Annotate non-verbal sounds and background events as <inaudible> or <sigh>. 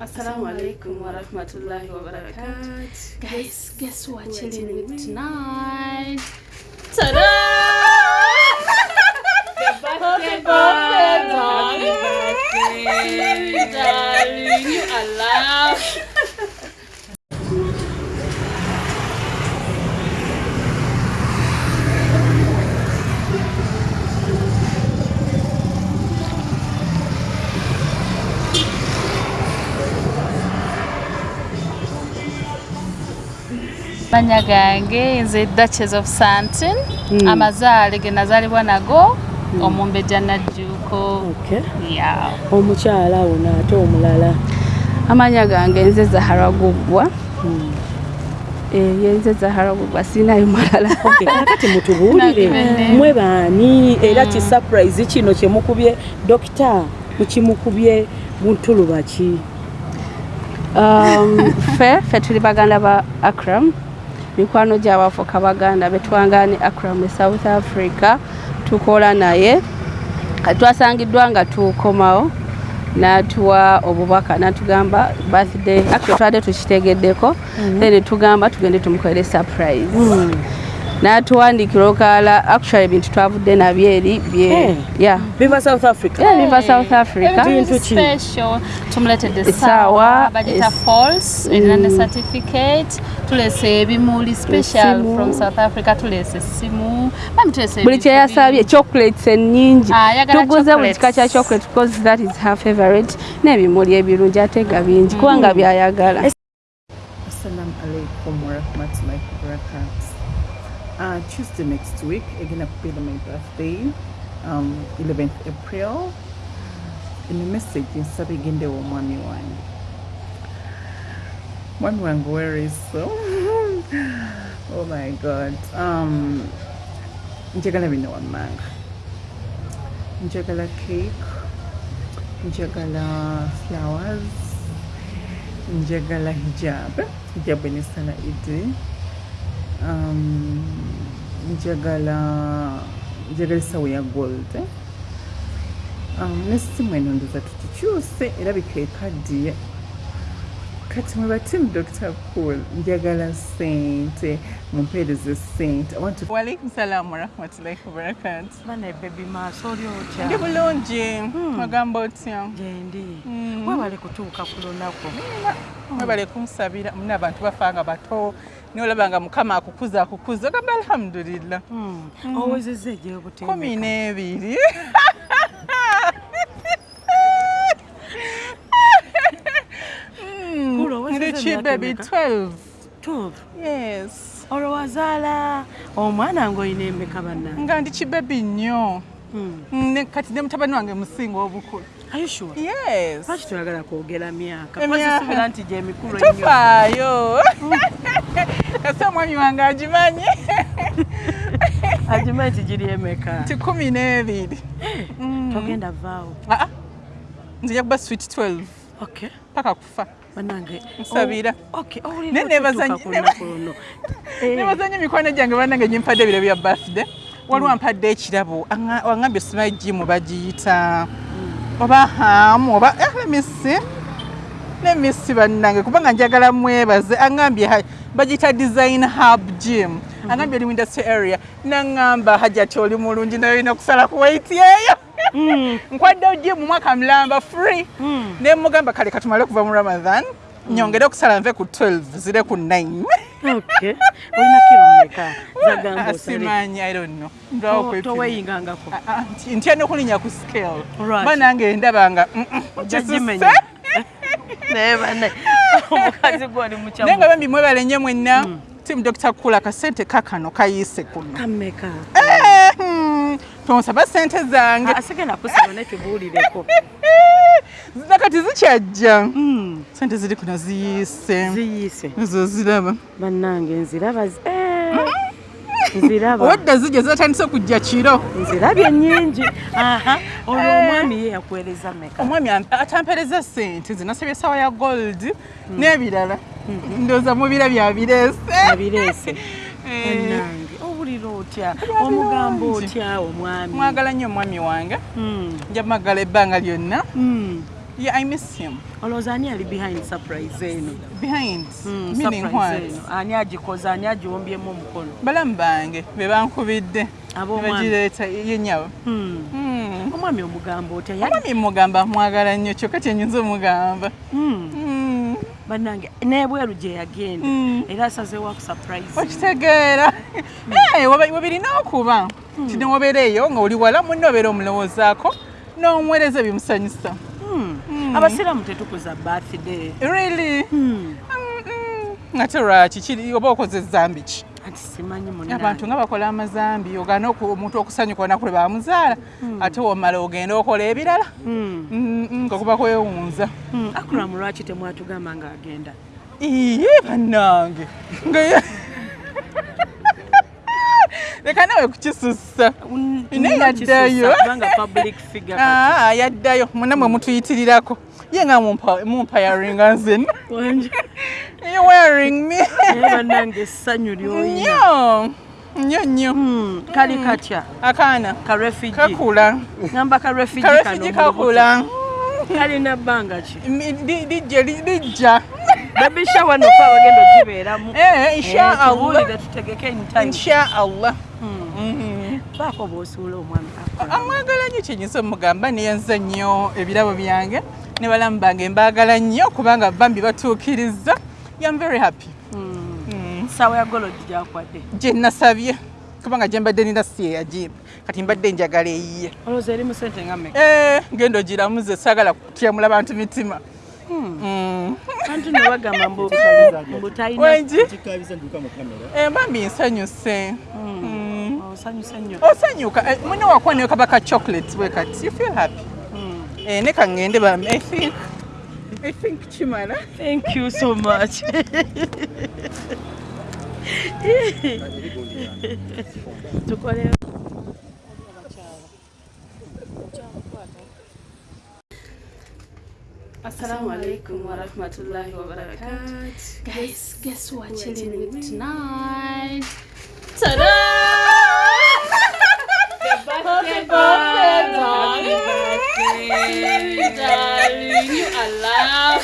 Assalamu alaikum wa rahmatullahi wa barakatuh. Guys, guess what we're chilling with tonight? Ta-da! Happy birthday, darling. Darling, you are loved. Manya gange nze duchess of santin Mm. amazaale ge nazaalibwa nago omumbejja najjuuko Okay. yeah. omukyala ono ate omulala? Amanya gange nze zahara guggwa ye nze zahara guggwa siinayo malala <laughs> Okay, kakati mutubuulire. Nabibende. mwe baani? Era ki surprise kino kyemukubye dokita mukimukubye buntuluba ki? Um, <laughs> ffe ffe tuli baganda ba akram mikwano gyabafuka baganda betwangani akram e south africa tukola naye. Twasangiddwa nga tukomawo natuwa obubaka natugamba birthday. Actually twadde tukitegeddeko then tugamba tugende tumukolere surprise. Natuwandikira okala actually ebintu twavudde nabyo eri biva south africa. Bintu Essaawa, erina ne certificate tulese ebimuli special Essimu. from south africa tulese essimu bami tulese buli ebintu kyeyasabye chocolates ennyingi Ah, ayagala tuguze buli chocolates. kika kya chocolate because that is her favorite n'ebimuli ebirungi ate nga bingi kubanga byayagala Assalamu alaikum warahmatullahi wabarakatuh. Uh, Tuesday next week, again, I'll be my birthday, um, 11th April. In the message, in Sabiginde wa mwami wange. Wange, where is so? <laughs> oh my God. Um, njagala bino wammanga. Njagala cake. Njagala flowers. njagala hijab hijab enesala idi um, njagala njagala esawo ya gold um, nesimu eno ndoza tukikyuse erabika ekaddiye kati mwe batimu dr cool njagala sente mumpeereze sente walaikum salaamu warahmatullahi wabarakatu bane bebi maaso oli otya? Ndi bulungi. Ogamba otya? Gyendi Mm. webale kutuuka ku lunaku? Mwebale kunsabira muna abantu bafanga bato nolaba nga mukama akukuza akukuza ogamba alhamdulillah. Owezezza egyobutendeka kumi n'ebiri baby emeka? 12 12 yes. Olwo wazaala omwana ng'olina emeka bannange nga ndi kibebi nnyo. Hmm. Mm, kati ne mutabani wange musinga obukulu. Are you sure? yes. Lwaki toyagala kwogera myaka? Emyaka. kozisubira nti gyemikulu ennyo. Tofaayo. <laughs> Kase omwami wange agimanyi. <laughs> Agimanyi nti giri emeka. Ti kumi n'ebiri. Mm. togenda vaawo. Ah, ah. nzija kuba sweet 12 okay. Paka kufa bannange. Nsabira. Nebazanya emikono gyange bannange gyempadde ebiro bya birthday. Waliwo ampadde ekirabo. Anga- wangambye osimayo gimu bagiyita. Oba hamu oba eh, lemisi lemisi bannange kubanga njagala mwebaze. Angambye bagiyita design hub gym. Angambye oli industry area. Naŋŋamba hajati oli mulungi naye olina kusala ku weight <laughs> eyo nkwaddeyo gym mwaka mulamba free. Ne mugamba kale katumale okuva mu ramadan nyongere okusala nve ku 12 zire ku 9 okay. Olina kiro mmeka <laughs> zagamba osale. asimanyi i don't know. To- ndwawo kwepima. toweyingangako Ah, ah, nti- ntya nokulinya ku scale. Right. ba nange ndaba nga mm, mm, <laughs> naye nga bambi mwebale nnyo mwenna timu dr kula kasente kakano kayiise kuno tonsaba sente zange. Asigenda kusaba naye tubuulireko nakati <laughs> zikyajja Mm, sente ziri kuno ziyiise ziyiise. Ezo ziraba. Bannange nziraba zi- eh, nziraba. Owedda zijja zatandise okujja kiro. Nzirabye nnyingi. <laughs> Aha. Olwo omwami ye yakuweereza meka omwami am- atampereza sente zinasabye esawa ya gold n'ebirala. Ndowooza mubira byabireese abireese <laughs> bannange. owulira otya? Omugamba otya omwami? Mwagala nnyo omwami wange. Mm, nja mwagala ebbanga lyonna. Mm. yeah i miss him. Olowooza ani ali behind surprise eno? Behind? Mm, meaning what ani agikoze ani agiwombyemu omukono? Balamu bange be bankubidde. Ab'omwami. bagireeta yenyawo. Hmm. omwami omugamba otya? Omwami mugamba mwagala nnyo kyokka kyenyinza omugamba. Hmm. Mm. Bannange n'ebweru gye yagenda. Mm. era asazeewo akusurprise okitegeera. Eh, waba- webirina okuba ti newobeera eyo nga oli wala munne obeera omulowoozaako n'omuweereza ebimusanyusa. Abasiraamu tetukuza birthday. Really? Ate lwaki? Oba okoze ezambi ki anti simanyi abantu nga bakola amazambi oku- omuntu okusanyuka olunaku lwe bamuzaala ate womala ogenda okola ebirala Mm-mm, nga kuba kwewunza. Akuramu lwaki temwatugamba ng'agenda iye bannange nga leka <laughs> nawe kukisussa. Naye yaddayo. kubanga public figure <laughs> kati. Ah, yaddayo. Muna mwe mutuyitirirako ye nga mumpa- mumpayaringa nzenna Wanje. You wearing me. Essanyu ly'olina nnyo nnyo nnyo Hmm, kali katya akaana ka refugee kakula. Ngamba ka refugee karefigi kano kakula. Kakula kalina bbanga ki Mi- li- lijja li- lijja baby shower no fa bagenda ogibeeramu Eh, inshaallah tubuulire tutegeke in time inshaallah baako bw'osuula omwami Akram. amwagala nnyo kyenyinza omugamba neyanza nnyo ebirabo byange ne balamu bange mbaagala nnyo kubanga bambi batuukiriza yam very happy. Mm. ssaawa ya golodi gyakwadde gye nasabye kubanga gye mbadde nina si yeyagimba kati mbadde njagala eyiye. Olowooza eri mu sente nga meka Eh, ngenda ogiramuze saagala kutyamula bantu mitima. Mm. bantu ne bagamba mbu mbu talina wengi kikabiza nduka mu kamera. Eh, bambi nsanyuse. Mm. osanyuse nnyo. Osanyuka. Eh, mwene wakuwa neyo kaba ka chocolate bwe kati. You feel happy? Eh, ne kaŋŋende bambi i think i think kimala thank you so much tukole Assalamu alaikum wa rahmatullahi wa barakatuh. Guys, guess who we're chilling with tonight? Ta-da! Darling. You are loved.